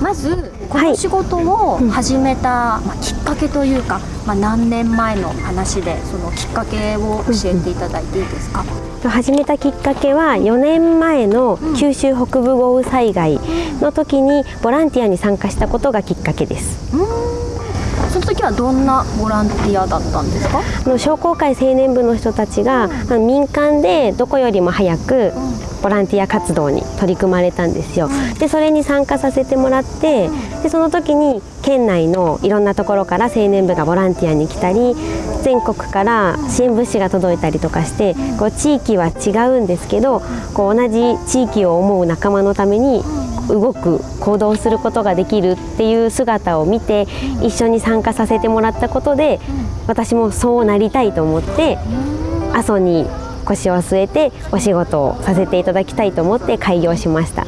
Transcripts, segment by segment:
まずこの仕事を始めた、まあ、きっかけというか、まあ、何年前の話でそのきっかけを教えていただいていいですか、始めたきっかけは4年前の九州北部豪雨災害の時にボランティアに参加したことがきっかけです。その時はどんなボランティアだったんですか？の商工会青年部の人たちが、うん、民間でどこよりも早くボランティア活動に取り組まれたんですよ。でそれに参加させてもらってでその時に県内のいろんなところから青年部がボランティアに来たり全国から支援物資が届いたりとかしてこう地域は違うんですけどこう同じ地域を思う仲間のために動く行動することができるっていう姿を見て一緒に参加させてもらったことで私もそうなりたいと思って阿蘇に腰を据えてお仕事をさせていただきたいと思って開業しました。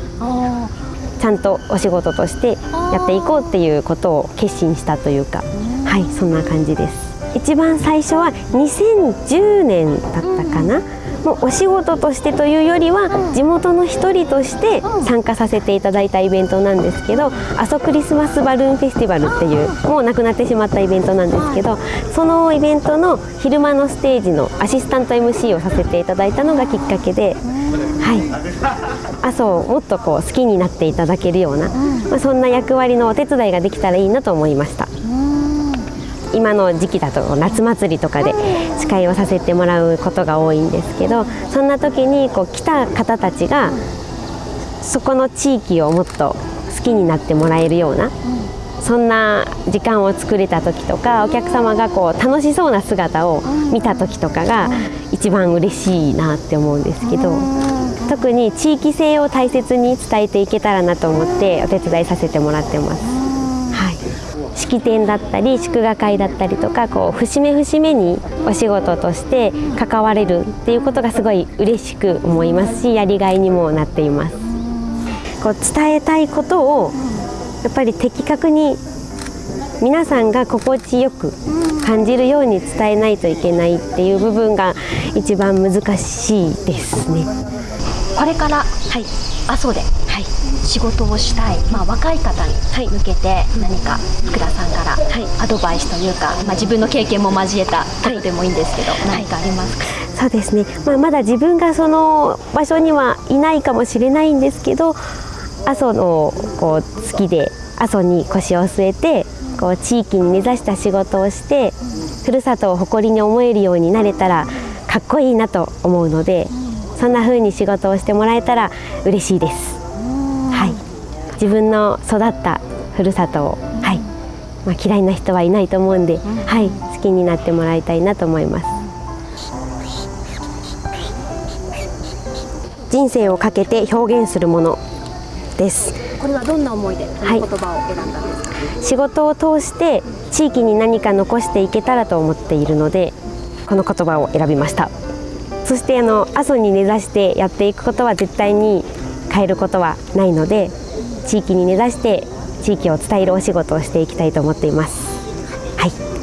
ちゃんとお仕事としてやっていこうっていうことを決心したというかはいそんな感じです。一番最初は2010年だったかな、もうお仕事としてというよりは地元の一人として参加させていただいたイベントなんですけど阿蘇クリスマスバルーンフェスティバルっていうもうなくなってしまったイベントなんですけどそのイベントの昼間のステージのアシスタント MC をさせていただいたのがきっかけで、はい、阿蘇をもっとこう好きになっていただけるような、まあ、そんな役割のお手伝いができたらいいなと思いました。今の時期だと夏祭りとかで司会をさせてもらうことが多いんですけどそんな時にこう来た方たちがそこの地域をもっと好きになってもらえるようなそんな時間を作れた時とかお客様がこう楽しそうな姿を見た時とかが一番嬉しいなって思うんですけど特に地域性を大切に伝えていけたらなと思ってお手伝いさせてもらってます。式典だったり祝賀会だったりとかこう節目節目にお仕事として関われるっていうことがすごい嬉しく思いますしやりがいにもなっています。こう伝えたいことをやっぱり的確に皆さんが心地よく感じるように伝えないといけないっていう部分が一番難しいですね。これから、はい、阿蘇で仕事をしたい、まあ、若い方に向けて何か福田さんからアドバイスというか、まあ、自分の経験も交えたことでもいいんですけど、何かありますか？そうですね、まあ、まだ自分がその場所にはいないかもしれないんですけど阿蘇のこう好きで阿蘇に腰を据えてこう地域に根ざした仕事をしてふるさとを誇りに思えるようになれたらかっこいいなと思うのでそんな風に仕事をしてもらえたら嬉しいです。自分の育ったふるさとを、はい。まあ、嫌いな人はいないと思うんで、はい、好きになってもらいたいなと思います。人生をかけて表現するものです。これはどんな思いでこの言葉を選んだんですか、はい、仕事を通して地域に何か残していけたらと思っているのでこの言葉を選びました。そしてあの阿蘇に根ざしてやっていくことは絶対に変えることはないので地域に根ざして地域を伝えるお仕事をしていきたいと思っています。はい